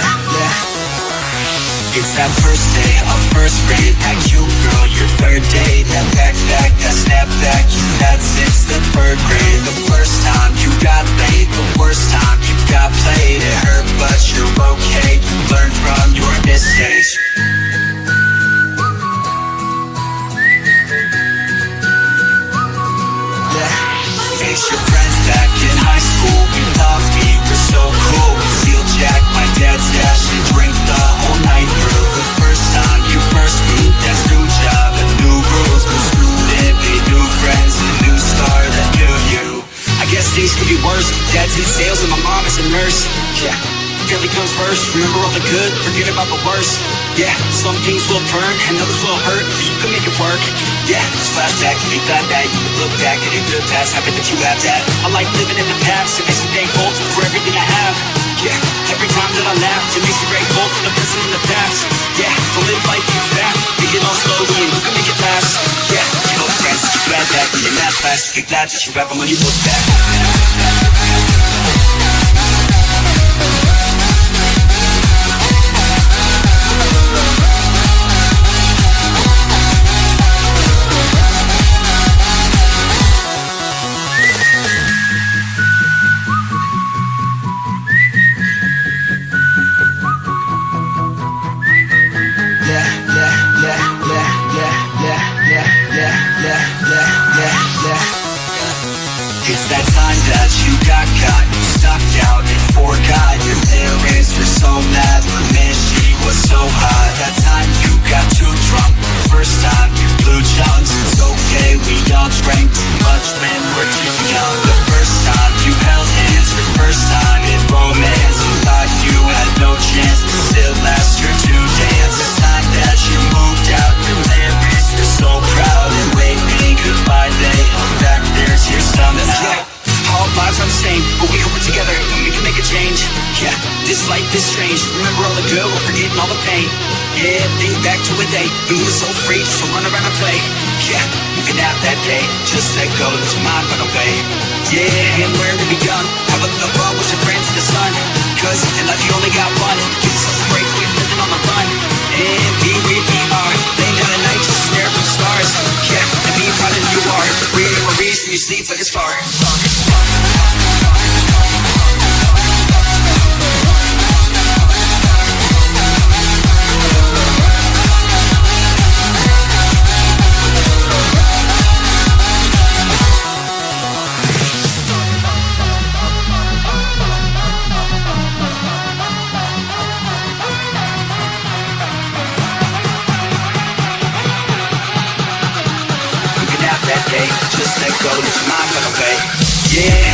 blah. It's that first day of first grade. That cute girl, your third day. That backpack, that snapback You've had since the third grade. The first time you got laid The worst time you got played. It hurt, but you're okay. You learned from your mistakes. Dad's in sales and my mom is a nurse. Yeah. Family comes first, remember all the good, forget about the worst. Yeah, some things will burn and others will hurt. You can make it work. Yeah, just flashback, you glad that You can look back at a good past, happy that you have that. I like living in the past, it makes me thankful for everything I have. Yeah, every time that I laugh, it makes me grateful for the present and the past. Yeah, to live life be fast, take it all slowly and you can make it last Yeah, Kick that, just remember when you look back That's together we can make a change. Yeah, this life is strange. Remember all the good, we're forgetting all the pain. Yeah, think back to a day when we were so free, just to run around and play. Yeah, you can have that day, just let go, let your mind run away. Yeah, and wherever we young, have a little fun with your friends in the sun. Cause in life you only got one. Give yourself a break, quit living on the run. And be where you are, laying down at night, just stare at the stars. Yeah, and be proud of who you are. Create memories when you sleep like a star. Just let go, It's mind fucking way. Yeah.